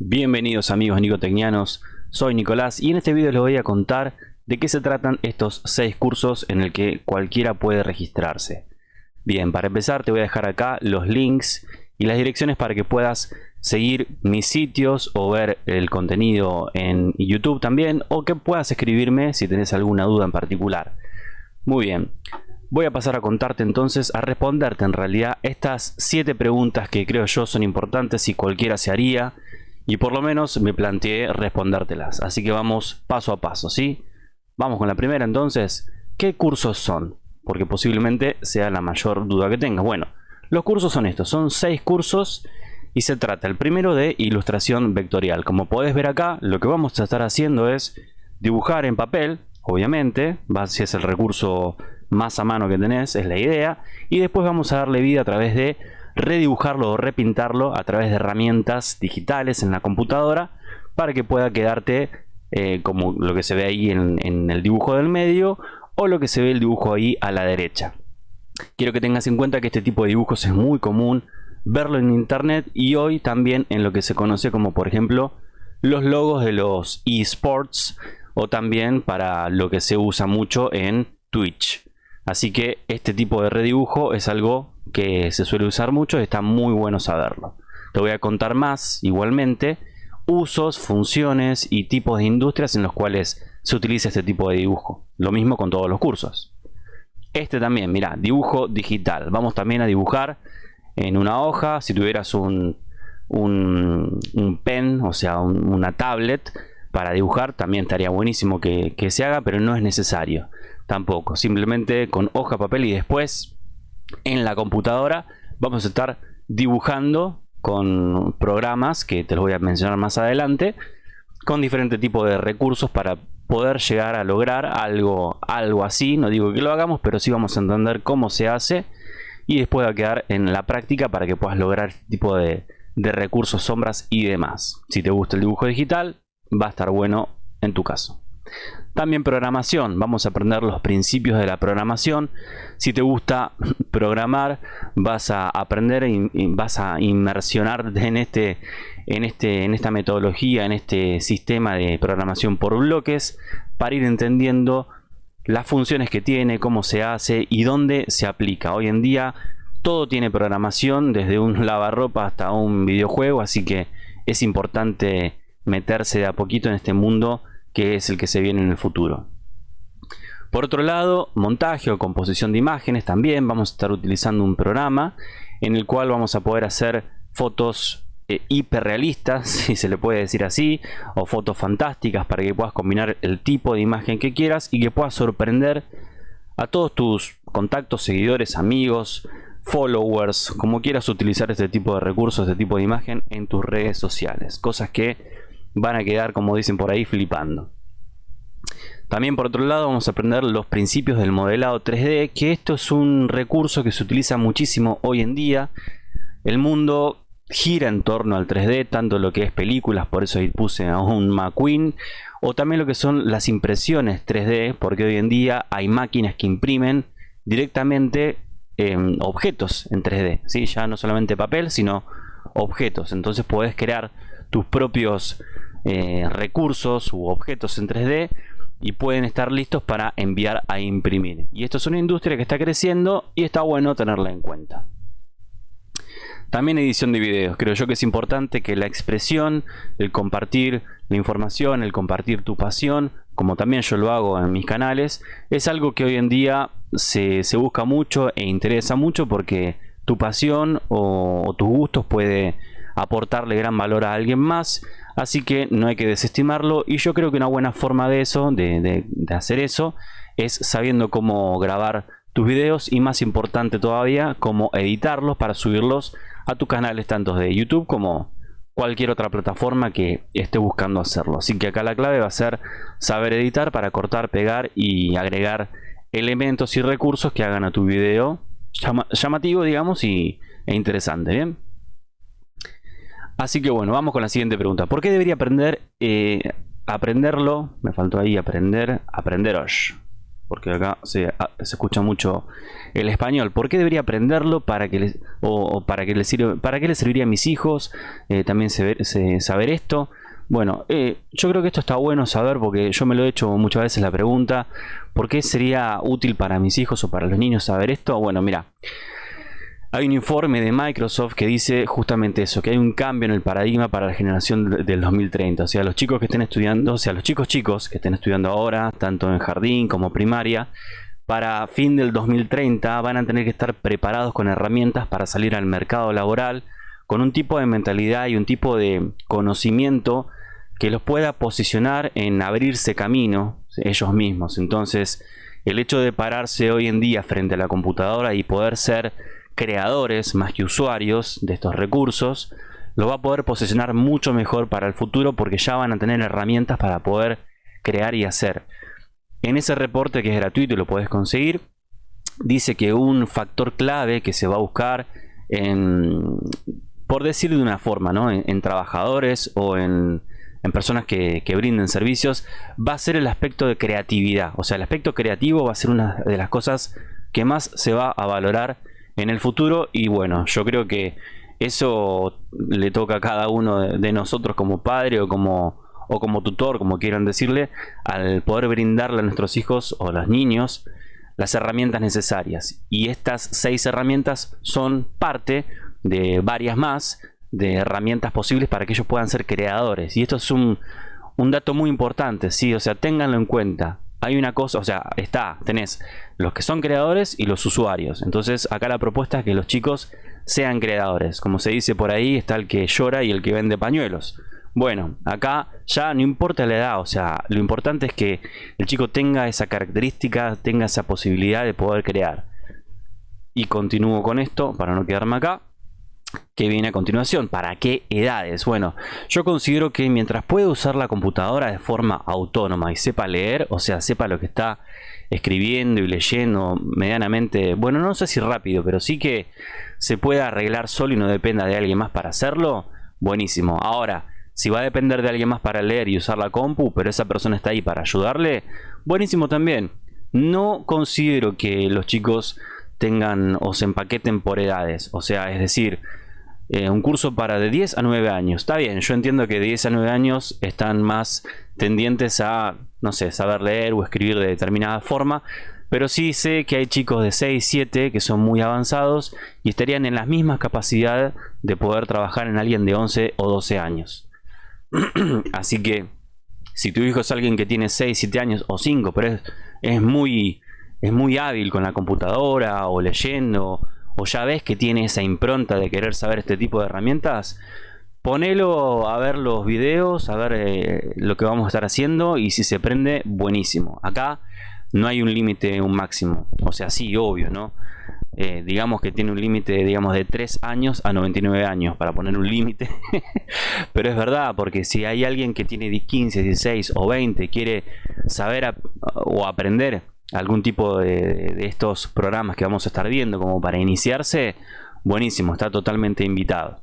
Bienvenidos amigos nicotecnianos, soy Nicolás y en este video les voy a contar de qué se tratan estos 6 cursos en el que cualquiera puede registrarse. Bien, para empezar te voy a dejar acá los links y las direcciones para que puedas seguir mis sitios o ver el contenido en YouTube también o que puedas escribirme si tenés alguna duda en particular. Muy bien, voy a pasar a contarte entonces, a responderte en realidad estas 7 preguntas que creo yo son importantes y cualquiera se haría y por lo menos me planteé respondértelas. Así que vamos paso a paso, ¿sí? Vamos con la primera entonces. ¿Qué cursos son? Porque posiblemente sea la mayor duda que tengas. Bueno, los cursos son estos. Son seis cursos y se trata el primero de ilustración vectorial. Como podés ver acá, lo que vamos a estar haciendo es dibujar en papel, obviamente. Si es el recurso más a mano que tenés, es la idea. Y después vamos a darle vida a través de redibujarlo o repintarlo a través de herramientas digitales en la computadora para que pueda quedarte eh, como lo que se ve ahí en, el dibujo del medio o lo que se ve el dibujo ahí a la derecha. Quiero que tengas en cuenta que este tipo de dibujos es muy común verlo en internet y hoy también en lo que se conoce como por ejemplo los logos de los esports o también para lo que se usa mucho en Twitch. Así que este tipo de redibujo es algo que se suele usar mucho y está muy bueno saberlo. Te voy a contar más igualmente usos, funciones y tipos de industrias en los cuales se utiliza este tipo de dibujo. Lo mismo con todos los cursos. Este también, mira, dibujo digital. Vamos también a dibujar en una hoja. Si tuvieras un, un, pen, o sea, una tablet para dibujar, también estaría buenísimo que, que se haga, pero no es necesario tampoco. Simplemente con hoja, papel y después en la computadora vamos a estar dibujando con programas que te los voy a mencionar más adelante con diferentes tipos de recursos para poder llegar a lograr algo, algo así. No digo que lo hagamos, pero sí vamos a entender cómo se hace y después va a quedar en la práctica para que puedas lograr este tipo de recursos, sombras y demás. Si te gusta el dibujo digital, va a estar bueno en tu caso. También programación, vamos a aprender los principios de la programación. Si te gusta programar, vas a aprender y vas a inmersionarte en este en este en esta metodología, en este sistema de programación por bloques para ir entendiendo las funciones que tiene, cómo se hace y dónde se aplica. Hoy en día todo tiene programación, desde un lavarropa hasta un videojuego, así que es importante meterse de a poquito en este mundo que es el que se viene en el futuro. Por otro lado, montaje o composición de imágenes también vamos a estar utilizando un programa en el cual vamos a poder hacer fotos eh, hiperrealistas, si se le puede decir así, o fotos fantásticas para que puedas combinar el tipo de imagen que quieras y que puedas sorprender a todos tus contactos, seguidores, amigos, followers, como quieras utilizar este tipo de recursos, este tipo de imagen en tus redes sociales. Cosas que van a quedar, como dicen por ahí, flipando. También por otro lado vamos a aprender los principios del modelado 3D, que esto es un recurso que se utiliza muchísimo hoy en día. El mundo gira en torno al 3D, tanto lo que es películas, por eso ahí puse a un McQueen, o también lo que son las impresiones 3D, porque hoy en día hay máquinas que imprimen directamente em, objetos en 3D, ¿sí? ya no solamente papel, sino objetos. Entonces puedes crear tus propios eh, recursos u objetos en 3D y pueden estar listos para enviar a imprimir. Y esto es una industria que está creciendo y está bueno tenerla en cuenta. También edición de videos. Creo yo que es importante que la expresión, el compartir la información, el compartir tu pasión, como también yo lo hago en mis canales, es algo que hoy en día se, busca mucho e interesa mucho porque tu pasión o tus gustos puede aportarle gran valor a alguien más Así que no hay que desestimarlo y yo creo que una buena forma de eso, de, hacer eso, es sabiendo cómo grabar tus videos y más importante todavía, cómo editarlos para subirlos a tus canales tanto de YouTube como cualquier otra plataforma que esté buscando hacerlo. Así que acá la clave va a ser saber editar para cortar, pegar y agregar elementos y recursos que hagan a tu video llamativo, digamos, y, e interesante, ¿bien? Así que bueno, vamos con la siguiente pregunta. ¿Por qué debería aprender, eh, aprenderlo? Me faltó ahí aprender, aprenderos. porque acá se, ah, escucha mucho el español. ¿Por qué debería aprenderlo para que les, o, para que les sirve, para qué le serviría a mis hijos? Eh, también saber esto. Bueno, eh, yo creo que esto está bueno saber porque yo me lo he hecho muchas veces la pregunta, ¿por qué sería útil para mis hijos o para los niños saber esto? Bueno, mira, hay un informe de Microsoft que dice justamente eso, que hay un cambio en el paradigma para la generación del 2030. O sea, los chicos que estén estudiando, o sea, los chicos chicos que estén estudiando ahora, tanto en jardín como primaria, para fin del 2030 van a tener que estar preparados con herramientas para salir al mercado laboral con un tipo de mentalidad y un tipo de conocimiento que los pueda posicionar en abrirse camino ellos mismos. Entonces, el hecho de pararse hoy en día frente a la computadora y poder ser creadores más que usuarios de estos recursos, lo va a poder posicionar mucho mejor para el futuro porque ya van a tener herramientas para poder crear y hacer. En ese reporte que es gratuito y lo puedes conseguir, dice que un factor clave que se va a buscar por decir de una forma, ¿no? en, trabajadores o en, en personas que, que, brinden servicios, va a ser el aspecto de creatividad. O sea, el aspecto creativo va a ser una de las cosas que más se va a valorar en el futuro y bueno, yo creo que eso le toca a cada uno de, nosotros como padre o como, o como tutor, como quieran decirle, al poder brindarle a nuestros hijos o a los niños las herramientas necesarias. Y estas seis herramientas son parte de varias más de herramientas posibles para que ellos puedan ser creadores. Y esto es un, un dato muy importante, ¿sí? O sea, ténganlo en cuenta hay una cosa, o sea, está, tenés los que son creadores y los usuarios. Entonces acá la propuesta es que los chicos sean creadores. Como se dice por ahí, está el que llora y el que vende pañuelos. Bueno, acá ya no importa la edad, o sea, lo importante es que el chico tenga esa característica, tenga esa posibilidad de poder crear. Y continúo con esto para no quedarme acá que viene a continuación. ¿Para qué edades? Bueno, yo considero que mientras pueda usar la computadora de forma autónoma y sepa leer, o sea, sepa lo que está escribiendo y leyendo medianamente, bueno, no sé si rápido, pero sí que se pueda arreglar solo y no dependa de alguien más para hacerlo, buenísimo. Ahora, si va a depender de alguien más para leer y usar la compu, pero esa persona está ahí para ayudarle, buenísimo también. No considero que los chicos tengan o se empaqueten por edades, o sea, es decir, eh, un curso para de 10 a 9 años. Está bien, yo entiendo que de 10 a 9 años están más tendientes a, no sé, saber leer o escribir de determinada forma. Pero sí sé que hay chicos de 6, 7 que son muy avanzados y estarían en las mismas capacidades de poder trabajar en alguien de 11 o 12 años. Así que si tu hijo es alguien que tiene 6, 7 años o 5, pero es, es, muy, es muy hábil con la computadora o leyendo o ya ves que tiene esa impronta de querer saber este tipo de herramientas, ponelo a ver los videos, a ver eh, lo que vamos a estar haciendo y si se prende, buenísimo. Acá no hay un límite, un máximo. O sea, sí, obvio, ¿no? Eh, digamos que tiene un límite, digamos, de 3 años a 99 años, para poner un límite. Pero es verdad, porque si hay alguien que tiene 15, 16 o 20, quiere saber o aprender algún tipo de, estos programas que vamos a estar viendo como para iniciarse, buenísimo, está totalmente invitado.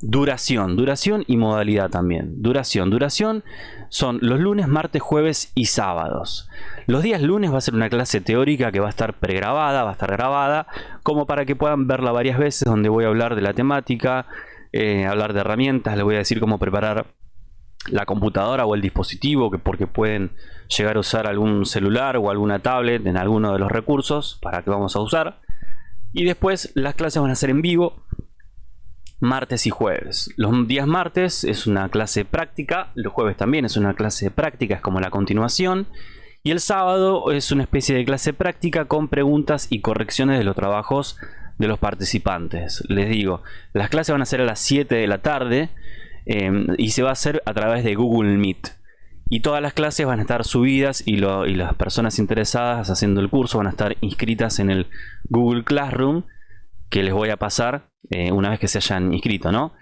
Duración, duración y modalidad también. Duración, duración son los lunes, martes, jueves y sábados. Los días lunes va a ser una clase teórica que va a estar pregrabada, va a estar grabada, como para que puedan verla varias veces, donde voy a hablar de la temática, eh, hablar de herramientas, les voy a decir cómo preparar la computadora o el dispositivo, que porque pueden llegar a usar algún celular o alguna tablet en alguno de los recursos para que vamos a usar. Y después las clases van a ser en vivo martes y jueves. Los días martes es una clase práctica, los jueves también es una clase práctica, es como la continuación. Y el sábado es una especie de clase práctica con preguntas y correcciones de los trabajos de los participantes. Les digo, las clases van a ser a las 7 de la tarde Em, y se va a hacer a través de Google Meet. Y todas las clases van a estar subidas y, las personas interesadas haciendo el curso van a estar inscritas en el Google Classroom que les voy a pasar eh, una vez que se hayan inscrito, ¿no?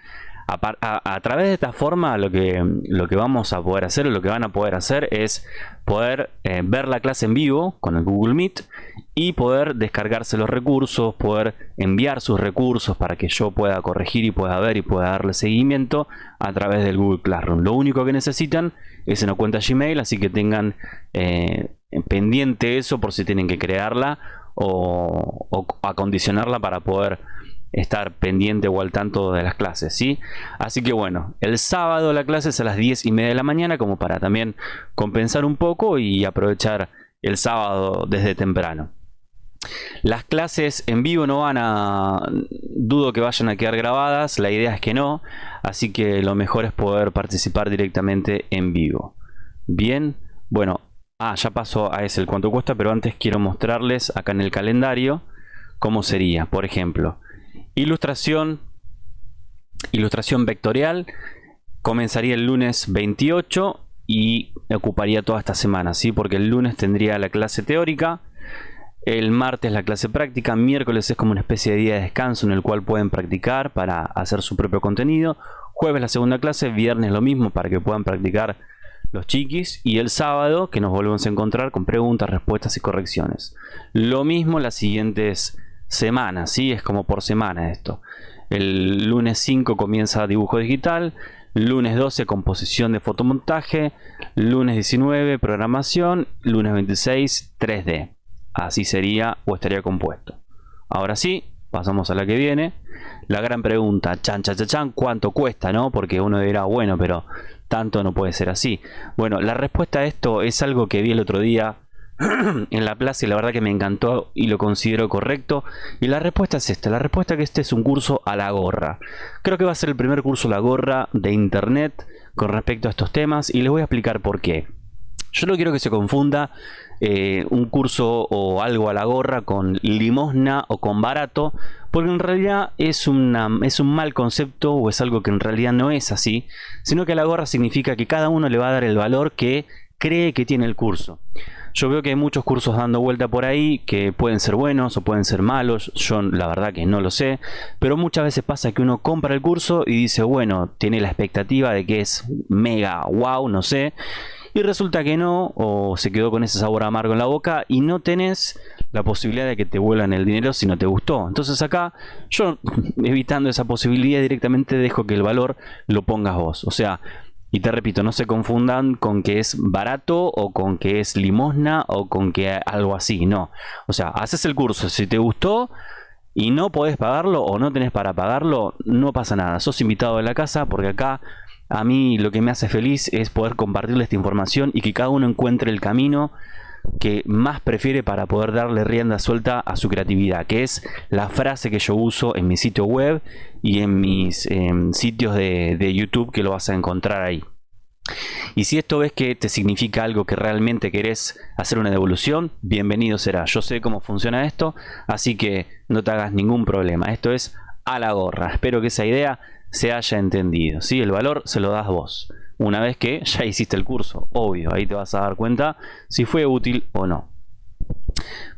A, través de esta forma lo que, vamos a poder hacer o lo que van a poder hacer es poder eh, ver la clase en vivo con el Google Meet y poder descargarse los recursos, poder enviar sus recursos para que yo pueda corregir y pueda ver y pueda darle seguimiento a través del Google Classroom. Lo único que necesitan es una cuenta Gmail, así que tengan eh, pendiente eso por si tienen que crearla o acondicionarla para poder estar pendiente o al tanto de las clases, ¿sí? Así que bueno, el sábado la clase es a las 10 y media de la mañana como para también compensar un poco y aprovechar el sábado desde temprano. Las clases en vivo no van a... dudo que vayan a quedar grabadas, la idea es que no, así que lo mejor es poder participar directamente en vivo. Bien, bueno, ah, ya paso a ese el cuánto cuesta, pero antes quiero mostrarles acá en el calendario cómo sería, por ejemplo, Ilustración, ilustración vectorial, comenzaría el lunes 28 y ocuparía toda esta semana, ¿sí? porque el lunes tendría la clase teórica, el martes la clase práctica, miércoles es como una especie de día de descanso en el cual pueden practicar para hacer su propio contenido, jueves la segunda clase, viernes lo mismo para que puedan practicar los chiquis y el sábado que nos volvemos a encontrar con preguntas, respuestas y correcciones. Lo mismo las siguientes semana, ¿sí? Es como por semana esto. El lunes 5 comienza dibujo digital, lunes 12 composición de fotomontaje, lunes 19 programación, lunes 26 3D. Así sería o estaría compuesto. Ahora sí, pasamos a la que viene. La gran pregunta, chan, chan, chan, chan, ¿cuánto cuesta? ¿no? Porque uno dirá, bueno, pero tanto no puede ser así. Bueno, la respuesta a esto es algo que vi el otro día en la plaza y la verdad que me encantó y lo considero correcto. Y la respuesta es esta, la respuesta es que este es un curso a la gorra. Creo que va a ser el primer curso a la gorra de internet con respecto a estos temas y les voy a explicar por qué. Yo no quiero que se confunda eh, un curso o algo a la gorra con limosna o con barato, porque en realidad es, es un mal concepto o es algo que en realidad no es así, sino que a la gorra significa que cada uno le va a dar el valor que cree que tiene el curso. Yo veo que hay muchos cursos dando vuelta por ahí que pueden ser buenos o pueden ser malos. Yo la verdad que no lo sé. Pero muchas veces pasa que uno compra el curso y dice, bueno, tiene la expectativa de que es mega, wow, no sé. Y resulta que no, o se quedó con ese sabor amargo en la boca y no tenés la posibilidad de que te vuelvan el dinero si no te gustó. Entonces acá yo evitando esa posibilidad directamente dejo que el valor lo pongas vos. O sea, y te repito, no se confundan con que es barato o con que es limosna o con que algo así, no. O sea, haces el curso, si te gustó y no podés pagarlo o no tenés para pagarlo, no pasa nada. Sos invitado a la casa porque acá a mí lo que me hace feliz es poder compartirle esta información y que cada uno encuentre el camino que más prefiere para poder darle rienda suelta a su creatividad, que es la frase que yo uso en mi sitio web y en mis sitios de, de YouTube que lo vas a encontrar ahí. Y si esto ves que te significa algo que realmente querés hacer una devolución, bienvenido será. Yo sé cómo funciona esto, así que no te hagas ningún problema. Esto es a la gorra. Espero que esa idea se haya entendido. ¿sí? El valor se lo das vos una vez que ya hiciste el curso. Obvio, ahí te vas a dar cuenta si fue útil o no.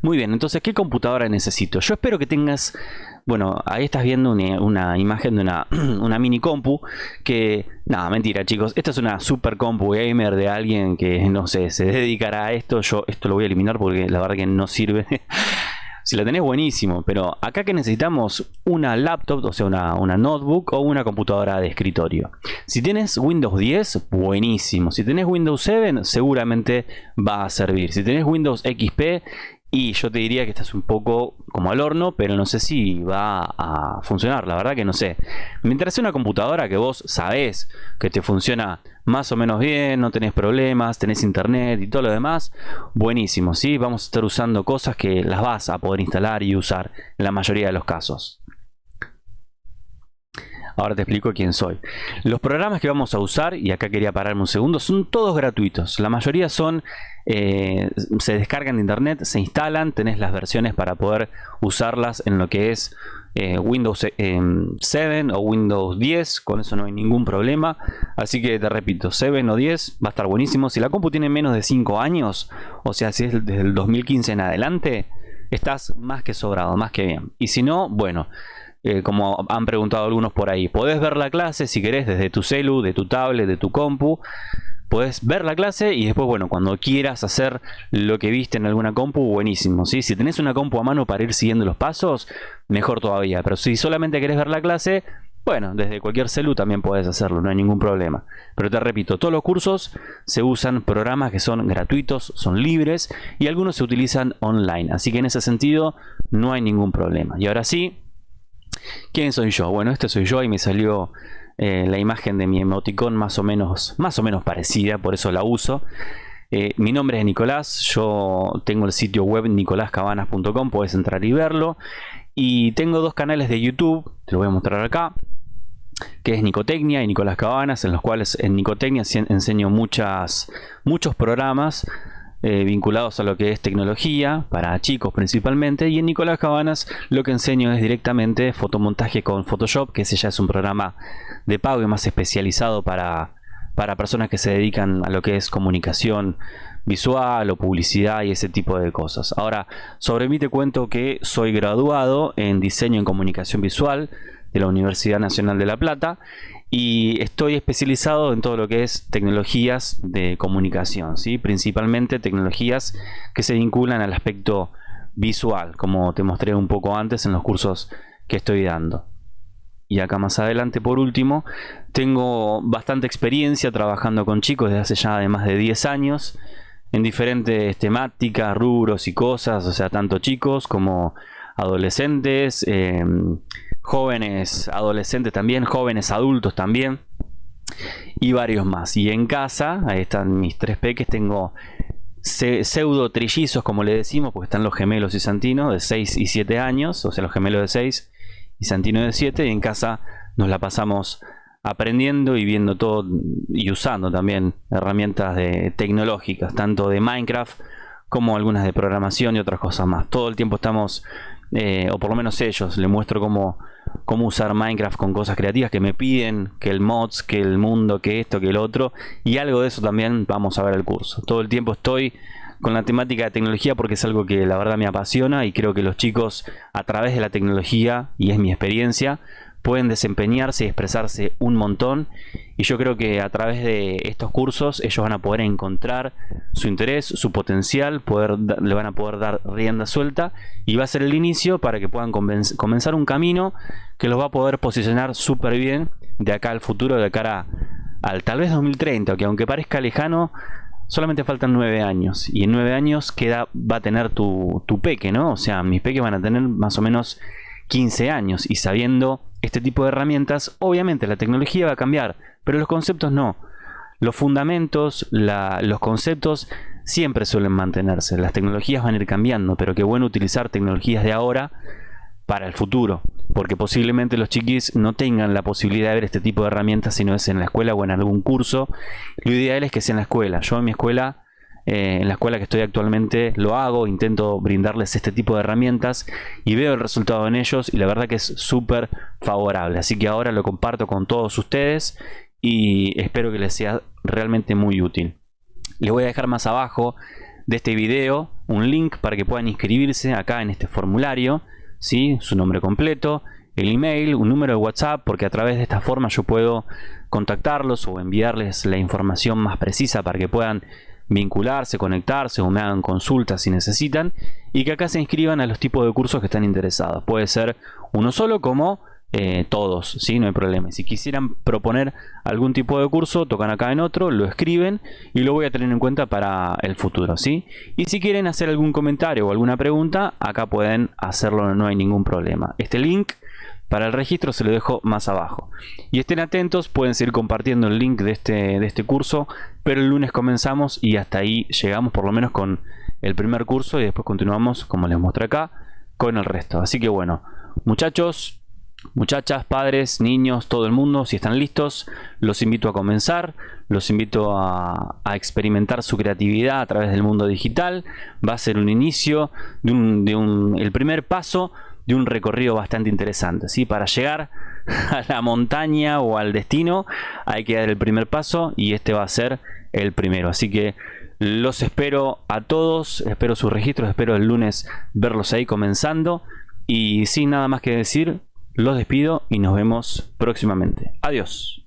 Muy bien, entonces, ¿qué computadora necesito? Yo espero que tengas... Bueno, ahí estás viendo una, imagen de una, una, mini compu que... Nada, mentira chicos. Esta es una super compu gamer de alguien que, no sé, se dedicará a esto. Yo esto lo voy a eliminar porque la verdad que no sirve. Si la tenés, buenísimo. Pero acá que necesitamos una laptop, o sea, una, una notebook o una computadora de escritorio. Si tienes Windows 10, buenísimo. Si tenés Windows 7, seguramente va a servir. Si tenés Windows XP, y yo te diría que estás un poco como al horno, pero no sé si va a funcionar, la verdad que no sé. Mientras sea una computadora que vos sabés que te funciona más o menos bien, no tenés problemas, tenés internet y todo lo demás, buenísimo, ¿sí? Vamos a estar usando cosas que las vas a poder instalar y usar en la mayoría de los casos. Ahora te explico quién soy. Los programas que vamos a usar, y acá quería pararme un segundo, son todos gratuitos. La mayoría son, eh, se descargan de internet, se instalan, tenés las versiones para poder usarlas en lo que es eh, Windows 7 eh, o Windows 10, con eso no hay ningún problema. Así que te repito, 7 o 10 va a estar buenísimo. Si la compu tiene menos de 5 años, o sea, si es desde el 2015 en adelante, estás más que sobrado, más que bien. Y si no, bueno, eh, como han preguntado algunos por ahí. Podés ver la clase si querés desde tu celu, de tu tablet, de tu compu. Puedes ver la clase y después, bueno, cuando quieras hacer lo que viste en alguna compu, buenísimo. Si tenés una compu a mano para ir siguiendo los pasos, mejor todavía. Pero si solamente querés ver la clase, bueno, desde cualquier celu también puedes hacerlo, no hay ningún problema. Pero te repito, todos los cursos se usan programas que son gratuitos, son libres y algunos se utilizan online. Así que en ese sentido no hay ningún problema. Y ahora sí, ¿quién soy yo? Bueno, este soy yo y me salió eh, la imagen de mi emoticón más o menos, más o menos parecida, por eso la uso. Eh, mi nombre es Nicolás, yo tengo el sitio web nicolascabanas.com, puedes entrar y verlo. Y tengo dos canales de YouTube, te lo voy a mostrar acá, que es Nicotecnia y Nicolás Cabanas, en los cuales en Nicotecnia enseño muchas, muchos programas eh, vinculados a lo que es tecnología, para chicos principalmente, y en Nicolás Cabanas lo que enseño es directamente fotomontaje con Photoshop, que ese ya es un programa de pago y más especializado para, para personas que se dedican a lo que es comunicación visual o publicidad y ese tipo de cosas. Ahora, sobre mí te cuento que soy graduado en diseño en comunicación visual de la Universidad Nacional de La Plata y estoy especializado en todo lo que es tecnologías de comunicación, ¿sí? principalmente tecnologías que se vinculan al aspecto visual, como te mostré un poco antes en los cursos que estoy dando. Y acá más adelante, por último, tengo bastante experiencia trabajando con chicos desde hace ya de más de 10 años en diferentes temáticas, rubros y cosas, o sea, tanto chicos como adolescentes, em, jóvenes adolescentes también, jóvenes adultos también y varios más. Y en casa, ahí están mis tres peques, tengo pseudo trillizos como le decimos, porque están los gemelos y Santino de 6 y 7 años, o sea, los gemelos de 6 y Santino de 7 y en casa nos la pasamos aprendiendo y viendo todo y usando también herramientas tecnológicas, tanto de Minecraft como algunas de programación y otras cosas más. Todo el tiempo estamos, eh, o por lo menos ellos, le muestro cómo, cómo usar Minecraft con cosas creativas que me piden, que el mods, que el mundo, que esto, que el otro, y algo de eso también vamos a ver el curso. Todo el tiempo estoy con la temática de tecnología porque es algo que la verdad me apasiona y creo que los chicos a través de la tecnología, y es mi experiencia, pueden desempeñarse y expresarse un montón y yo creo que a través de estos cursos ellos van a poder encontrar su interés, su potencial, poder, le van a poder dar rienda suelta y va a ser el inicio para que puedan comenzar un camino que los va a poder posicionar súper bien de acá al futuro, de cara al tal vez 2030, que aunque parezca lejano, solamente faltan nueve años. Y en nueve años queda, va a tener tu, tu peque, ¿no? O sea, mis peques van a tener más o menos 15 años. Y sabiendo este tipo de herramientas, obviamente la tecnología va a cambiar, pero los conceptos no. Los fundamentos, los conceptos siempre suelen mantenerse. Las tecnologías van a ir cambiando, pero qué bueno utilizar tecnologías de ahora para el futuro, porque posiblemente los chiquis no tengan la posibilidad de ver este tipo de herramientas si no es en la escuela o en algún curso. Lo ideal es que sea en la escuela. Yo en mi escuela, eh, en la escuela que estoy actualmente, lo hago, intento brindarles este tipo de herramientas y veo el resultado en ellos y la verdad que es súper favorable. Así que ahora lo comparto con todos ustedes y espero que les sea realmente muy útil. Les voy a dejar más abajo de este video un link para que puedan inscribirse acá en este formulario ¿sí? su nombre completo, el email, un número de WhatsApp, porque a través de esta forma yo puedo contactarlos o enviarles la información más precisa para que puedan vincularse, conectarse o me hagan consultas si necesitan y que acá se inscriban a los tipos de cursos que están interesados. Puede ser uno solo como eh, todos, ¿sí? no hay problema. Si quisieran proponer algún tipo de curso, tocan acá en otro, lo escriben y lo voy a tener en cuenta para el futuro. ¿sí? Y si quieren hacer algún comentario o alguna pregunta, acá pueden hacerlo, no hay ningún problema. Este link para el registro se lo dejo más abajo. Y estén atentos, pueden seguir compartiendo el link de este, de este curso, pero el lunes comenzamos y hasta ahí llegamos por lo menos con el primer curso y después continuamos, como les muestro acá, con el resto. Así que bueno, muchachos, Muchachas, padres, niños, todo el mundo, si están listos, los invito a comenzar, los invito a, experimentar su creatividad a través del mundo digital. Va a ser un inicio, de un, el primer paso de un recorrido bastante interesante. ¿sí? Para llegar a la montaña o al destino hay que dar el primer paso y este va a ser el primero. Así que los espero a todos, espero sus registros, espero el lunes verlos ahí comenzando. Y sin nada más que decir, los despido y nos vemos próximamente. Adiós.